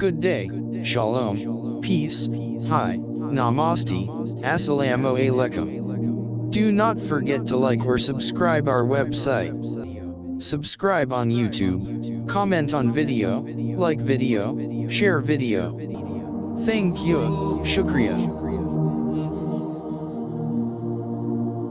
Good day, Shalom, peace, hi, namaste, assalamu alaikum. Do not forget to like or subscribe our website. Subscribe on YouTube, comment on video, like video, share video. Thank you, shukriya.